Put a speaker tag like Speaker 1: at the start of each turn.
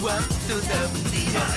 Speaker 1: Welcome to the media.